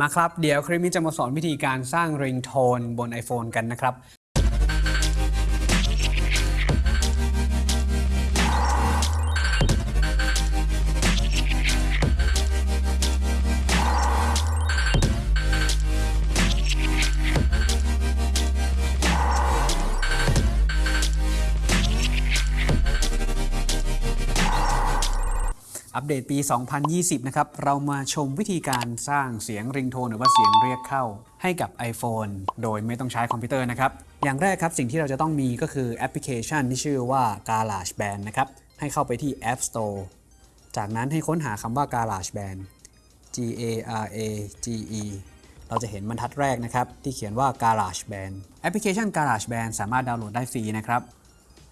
มาครับ เดี๋ยวคลิปนี้จะมาสอนวิธีการสร้างริงโทนบน iPhone กันนะครับ อัปเดตปี 2020 นะครับ เรามาชมวิธีการสร้างเสียงริงโทนหรือว่าเสียงเรียกเข้าให้กับ iPhone โดยไม่ต้องใช้คอมพิวเตอร์นะครับ อย่างแรกครับ สิ่งที่เราจะต้องมีก็คือแอปพลิเคชันที่ชื่อว่า GarageBand นะครับ ให้เข้าไปที่ App Store จากนั้นให้ค้นหาคำว่า GarageBand G A R A G E เราจะเห็นบรรทัดแรกนะครับ ที่เขียนว่า GarageBand แอปพลิเคชัน GarageBand สามารถดาวน์โหลดได้ฟรีนะครับ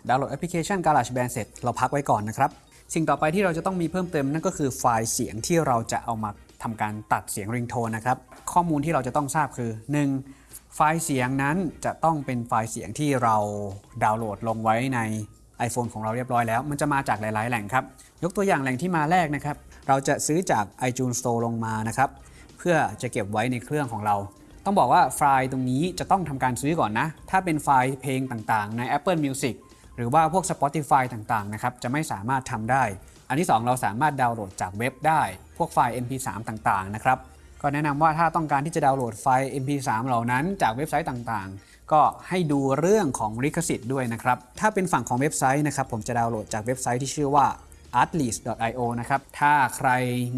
ดาวน์โหลดแอปพลิเคชัน GarageBand เสร็จเราพักไว้ก่อนนะครับ สิ่งต่อไปที่เราจะต้องมีเพิ่มเติมนั่นก็คือไฟล์เสียงที่เราจะเอามาทำการตัดเสียงริงโทนนะครับ ข้อมูลที่เราจะต้องทราบคือ 1. ไฟล์เสียงนั้นจะต้องเป็นไฟล์เสียงที่เราดาวน์โหลดลงไว้ใน iPhone ของเราเรียบร้อยแล้ว มันจะมาจากหลาย ๆ แหล่งครับ ยกตัวอย่างแหล่งที่มาแรกนะครับ เราจะซื้อจาก iTunes Store ลงมานะครับ เพื่อจะเก็บไว้ในเครื่องของเรา ต้องบอกว่าไฟล์ตรงนี้จะต้องทำการซื้อก่อนนะ ถ้าเป็นไฟล์เพลงต่าง ๆ ใน Apple Music หรือว่าพวก Spotify ต่างๆนะครับจะไม่สามารถทำได้ อันที่ 2 เราสามารถดาวน์โหลดจากเว็บได้ พวกไฟล์ MP3 ต่างๆนะครับก็แนะนำว่าถ้าต้องการที่จะดาวน์โหลดไฟล์ MP3 เหล่านั้นจากเว็บไซต์ต่างๆ ก็ให้ดูเรื่องของลิขสิทธิ์ด้วยนะครับถ้าเป็นฝั่งของเว็บไซต์นะครับผมจะดาวน์โหลดจากเว็บไซต์ที่ชื่อว่า artlist.io นะครับถ้าใคร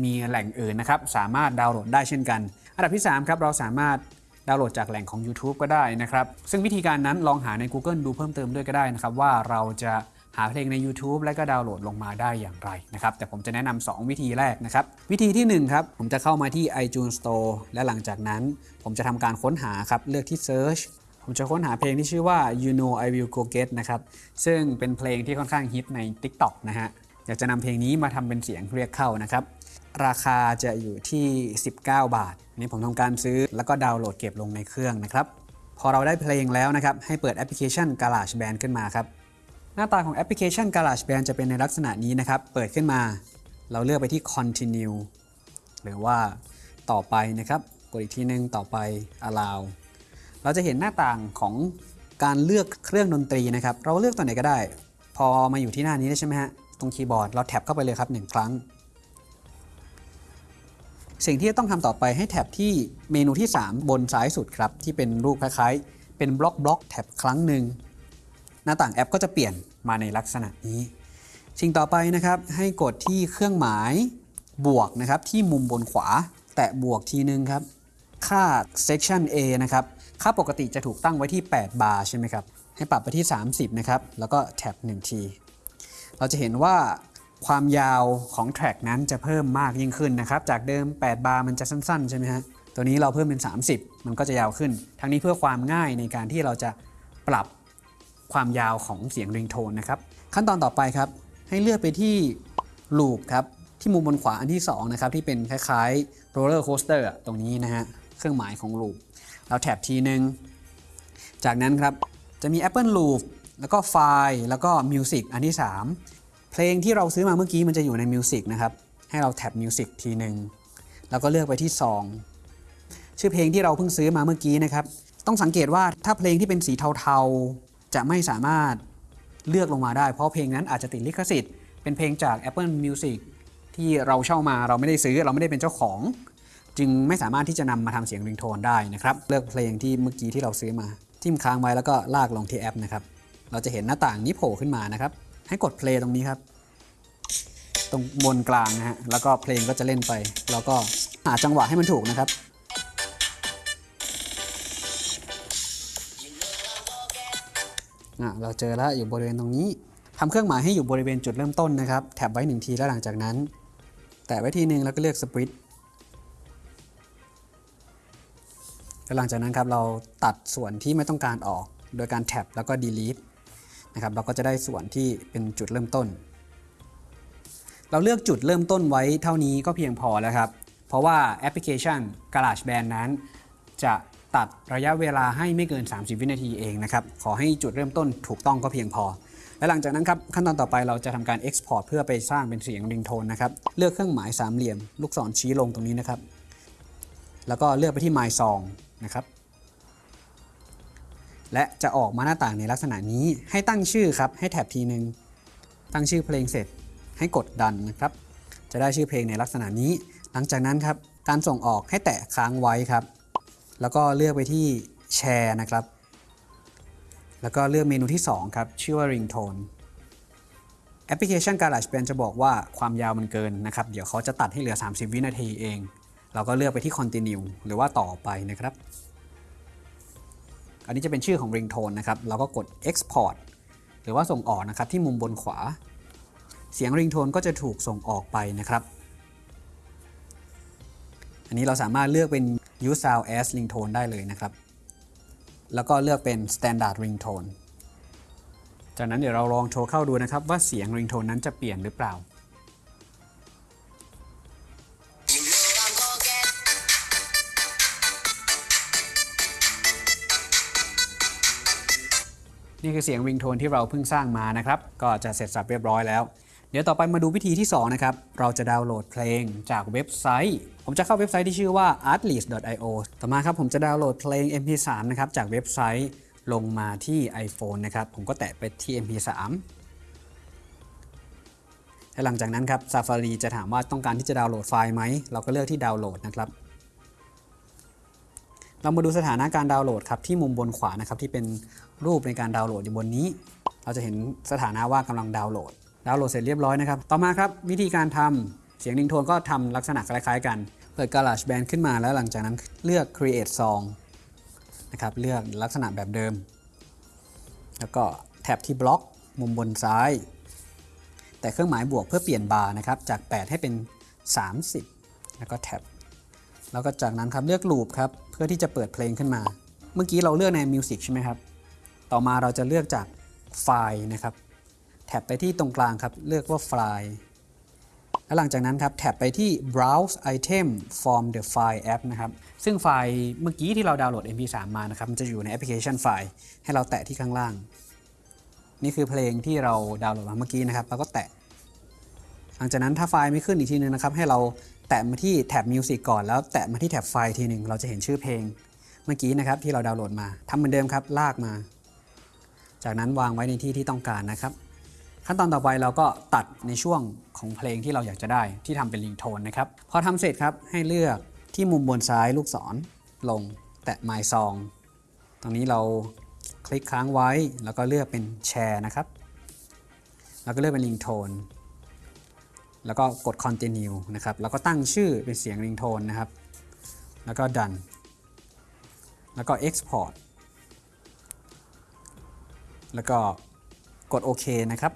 มีแหล่งอื่นนะครับสามารถดาวน์โหลดได้เช่นกัน อันดับที่3ครับเราสามารถ ดาวน์โหลดจากแหล่งของ YouTube ก็ได้นะครับ ซึ่งวิธีการนั้นลองหาใน Google ดูเพิ่มเติมด้วยก็ได้นะครับ ว่าเราจะหาเพลงใน YouTube และก็ดาวน์โหลดลงมาได้อย่างไรนะครับ แต่ผมจะแนะนำ2วิธีแรกนะครับ วิธีที่1ครับผมจะเข้ามาที่ iTunes Store และหลังจากนั้น ผมจะทำการค้นหาครับเลือกที่ Search ผมจะค้นหาเพลงที่ชื่อว่า You Know I Will Go Get นะครับ ซึ่งเป็นเพลงที่ค่อนข้างฮิตใน TikTok นะฮะ อยากจะนำเพลงนี้มาทำเป็นเสียงเรียกเข้านะครับ ราคาจะอยู่ที่ 19 บาท นี่ผมทำการซื้อแล้วก็ดาวน์โหลดเก็บลงในเครื่องนะครับ พอเราได้เพลงแล้วนะครับ ให้เปิดแอปพลิเคชัน GarageBand ขึ้นมาครับ หน้าตาของแอปพลิเคชัน GarageBand จะเป็นในลักษณะนี้นะครับ เปิดขึ้นมา เราเลือกไปที่ Continue หรือว่าต่อไปนะครับ กดอีกทีนึงต่อไป Allow เราจะเห็นหน้าต่างของการเลือกเครื่องดนตรีนะครับ เราเลือกตัวไหนก็ได้ พอมาอยู่ที่หน้านี้ได้ใช่ไหมฮะ ตรงคีย์บอร์ดเราแท็บเข้าไปเลยครับ1ครั้ง สิ่งที่ต้องทำต่อไปให้แท็บที่เมนูที่ 3 บนซ้ายสุดครับ ที่เป็นรูปคล้ายๆ เป็นบล็อกบล็อกแท็บครั้งหนึ่งหน้าต่างแอปก็จะเปลี่ยนมาในลักษณะนี้ สิ่งต่อไปนะครับให้กดที่เครื่องหมายบวกนะครับที่มุมบนขวา แตะบวกทีนึงครับ ค่า section A นะครับค่าปกติจะถูกตั้งไว้ที่ 8 บาร์ใช่ไหมครับให้ปรับไปที่ 30 นะครับ แล้วก็แท็บ1ที เราจะเห็นว่า ความยาวของ track นั้นจะเพิ่มมากยิ่งขึ้นนะครับ จากเดิม 8 บาร์มันจะสั้น ๆ ใช่ไหมฮะ ตัวนี้เราเพิ่มเป็น 30 มันก็จะยาวขึ้น ทั้งนี้เพื่อความง่ายในการที่เราจะปรับความยาวของเสียงริงโทนนะครับ ขั้นตอนต่อไปครับ ให้เลือกไปที่ loop ครับ ที่มุมบนขวาอันที่ 2 นะครับ ที่เป็นคล้ายๆ roller coaster ตรงนี้นะฮะ เครื่องหมายของ loop เรา tap ทีนึง จากนั้นครับจะมี Apple Loop แล้วก็ไฟล์แล้วก็ Music อันที่ 3 เพลงที่เราซื้อมาเมื่อกี้มันจะอยู่ใน Music นะครับ ให้เราแท็บ Music ทีหนึ่งแล้วก็เลือกไปที่ 2 ชื่อเพลงที่เราเพิ่งซื้อมาเมื่อกี้นะครับ ต้องสังเกตว่าถ้าเพลงที่เป็นสีเทาๆ จะไม่สามารถเลือกลงมาได้ เพราะเพลงนั้นอาจจะติดลิขสิทธิ์ เป็นเพลงจาก Apple Music ที่เราเช่ามาเราไม่ได้ซื้อเราไม่ได้เป็นเจ้าของ จึงไม่สามารถที่จะนำมาทำเสียงริงโทนได้นะครับ เลือกเพลงที่เมื่อกี้ที่เราซื้อมาจิ้มค้างไว้แล้วก็ลากลงที่แอปนะครับ เราจะเห็นหน้าต่างนี้โผล่ขึ้นมานะครับ ให้กดเพลงตรงนี้ครับ ตรงบนกลางนะฮะ แล้วก็เพลงก็จะเล่นไป แล้วก็หาจังหวะให้มันถูกนะครับอะเราเจอแล้วอยู่บริเวณตรงนี้ทำเครื่องหมายให้อยู่บริเวณจุดเริ่มต้นนะครับแท็บไว้หนึ่งทีแล้วหลังจากนั้น แตะไว้ทีหนึ่งแล้วก็เลือกสปริตแล้วหลังจากนั้นครับเราตัดส่วนที่ไม่ต้องการออก โดยการแท็บแล้วก็ delete นะครับเราก็จะได้ส่วนที่เป็นจุดเริ่มต้น เราเลือกจุดเริ่มต้นไว้เท่านี้ก็เพียงพอแล้วครับ เพราะว่าแอปพลิเคชัน GarageBand นั้น จะตัดระยะเวลาให้ไม่เกิน 30 วินาทีเองนะครับขอให้จุดเริ่มต้นถูกต้องก็เพียงพอ และหลังจากนั้นครับขั้นตอนต่อไปเราจะทำการ Export เพื่อไปสร้างเป็นเสียงริงโทนนะครับเลือกเครื่องหมายสามเหลี่ยม ลูกศรชี้ลงตรงนี้นะครับ แล้วก็เลือกไปที่ My Song นะครับ และจะออกมาหน้าต่างในลักษณะนี้ให้ตั้งชื่อครับ ให้แท็บทีหนึ่งตั้งชื่อเพลงเสร็จให้กดดันนะครับ จะได้ชื่อเพลงในลักษณะนี้ หลังจากนั้นครับการส่งออกให้แตะค้างไว้ครับ แล้วก็เลือกไปที่แชร์นะครับ แล้วก็เลือกเมนูที่ 2 ครับ ชื่อว่า Ringtone แอปพลิเคชัน GarageBand จะบอกว่าความยาวมันเกินนะครับ เดี๋ยวเขาจะตัดให้เหลือ 30 วินาทีเอง เราก็เลือกไปที่ Continue หรือว่าต่อไปนะครับ อันนี้จะเป็นชื่อของ Ringtone นะครับ เราก็กด Export หรือว่าส่งออกนะครับที่มุมบนขวา เสียง Ringtone ก็จะถูกส่งออกไปนะครับ อันนี้เราสามารถเลือกเป็น Use Sound as Ringtone ได้เลยนะครับ แล้วก็เลือกเป็น Standard Ringtone จากนั้นเดี๋ยวเราลองโทรเข้าดูนะครับว่าเสียง Ringtone นั้นจะเปลี่ยนหรือเปล่า นี่คือเสียง Ringtone ที่เราเพิ่งสร้างมานะครับ ก็จะเสร็จสับเรียบร้อยแล้ว เดี๋ยวต่อไปมาดูวิธีที่ 2 นะครับ เราจะดาวน์โหลดเพลงจากเว็บไซต์ ผมจะเข้าเว็บไซต์ที่ชื่อว่า artlist.io ต่อมาครับผมจะดาวน์โหลดเพลง mp3 นะครับจากเว็บไซต์ลงมาที่ iPhone นะครับ ผมก็แตะไปที่ mp3 และหลังจากนั้นครับ Safari จะถามว่าต้องการที่จะดาวน์โหลดไฟล์ไหม เราก็เลือกที่ดาวน์โหลดนะครับ เรามาดูสถานะการดาวน์โหลดครับที่มุมบนขวานะครับที่เป็นรูปในการดาวน์โหลดอยู่บนนี้ เราจะเห็นสถานะว่ากำลังดาวน์โหลด ดาวน์โหลดเสร็จเรียบร้อยนะครับ ต่อมาครับวิธีการทำเสียงริงโทนก็ทำลักษณะคล้ายๆกัน เปิด GarageBand ขึ้นมาแล้วหลังจากนั้นเลือก Create Song นะครับเลือกลักษณะแบบเดิม แล้วก็แท็บที่บล็อกมุมบนซ้าย แต่เครื่องหมายบวกเพื่อเปลี่ยนบาร์นะครับจาก 8 ให้เป็น 30 แล้วก็แท็บแล้วก็จากนั้นครับเลือกลูปครับ เพื่อที่จะเปิดเพลงขึ้นมา เมื่อกี้เราเลือกใน Music ใช่ไหมครับ ต่อมาเราจะเลือกจากไฟล์นะครับ แท็บไปที่ตรงกลางครับ เลือกว่าไฟล์ แล้วหลังจากนั้นครับ tap ไปที่ browse item from the file app นะครับ ซึ่งไฟล์เมื่อกี้ที่เราดาวน์โหลด mp3 มานะครับ มันจะอยู่ในแอปพลิเคชันไฟล์ ให้เราแตะที่ข้างล่าง นี่คือเพลงที่เราดาวน์โหลดมาเมื่อกี้นะครับเราก็แตะ หลังจากนั้นถ้าไฟล์ไม่ขึ้นอีกทีนึงนะครับ ให้เรา แตะมาที่ tab Music ก่อนแล้วแตะมาที่ tab ไฟล์ทีหนึ่งเราจะเห็นชื่อเพลงเมื่อกี้นะครับที่เราดาวน์โหลดมาทำเหมือนเดิมครับลากมา จากนั้นวางไว้ในที่ที่ต้องการนะครับ ขั้นตอนต่อไปเราก็ตัดในช่วงของเพลงที่เราอยากจะได้ที่ทำเป็นลิงโทนนะครับพอทำเสร็จครับให้เลือกที่มุมบนซ้ายลูกศรลงแตะ My Song ตรงนี้เราคลิกค้างไว้แล้วก็เลือกเป็นแชร์นะครับ แล้วก็เลือกเป็นลิงโทน แล้วก็กด continue นะครับ แล้วก็ตั้งชื่อเป็นเสียง ringtone นะครับ แล้วก็ done แล้วก็ export แล้วก็กดโอเคนะครับ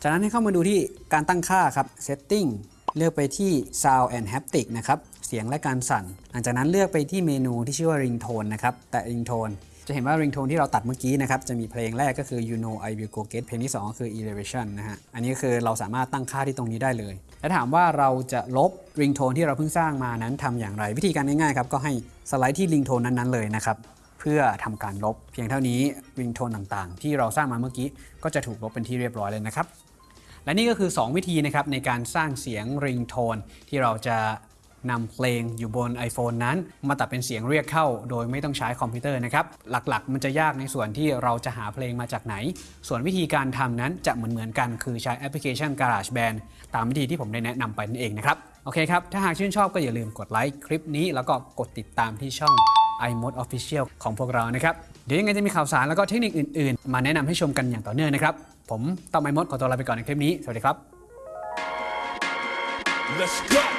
จากนั้นให้เข้ามาดูที่การตั้งค่าครับ setting เลือกไปที่ sound and haptic นะครับ เสียงและการสั่น หลังจากนั้นเลือกไปที่เมนูที่ชื่อว่า ringtone นะครับ แต่ ringtone จะเห็นว่า ringtone ที่เราตัดเมื่อกี้นะครับจะมีเพลงแรกก็คือ you know I will go get เพลงที่ 2 ก็คือ elevation นะฮะอันนี้คือเราสามารถตั้งค่าที่ตรงนี้ได้เลย และถามว่าเราจะลบ ringtone ที่เราเพิ่งสร้างมานั้นทำอย่างไร วิธีการง่ายๆครับก็ให้สไลด์ที่ ringtone นั้นๆเลยนะครับเพื่อทำการลบ เพียงเท่านี้ ringtone ต่างๆ ที่เราสร้างมาเมื่อกี้ก็จะถูกลบเป็นที่เรียบร้อยเลยนะครับและนี่ก็คือ 2 วิธีนะครับในการสร้างเสียง ringtone ที่เราจะ นำเพลงอยู่บน iPhone นั้น มาตัดเป็นเสียงเรียกเข้า โดยไม่ต้องใช้คอมพิวเตอร์นะครับ หลักๆ มันจะยากในส่วนที่เราจะหาเพลงมาจากไหน ส่วนวิธีการทำนั้นจะเหมือนๆกัน คือใช้แอปพลิเคชัน GarageBand ตามวิธีที่ผมได้แนะนำไปนั่นเองนะครับ โอเคครับ ถ้าหากชื่นชอบก็อย่าลืมกดไลค์คลิปนี้ แล้วก็กดติดตามที่ช่อง iMode Official ของพวกเรานะครับ เดี๋ยวยังไงจะมีข่าวสารแล้วก็เทคนิคอื่นๆ มาแนะนำให้ชมกันอย่างต่อเนื่องนะครับ ผมต้อมไอมดขอตัวลาไปก่อนในคลิปนี้ สวัสดีครับ Let's go.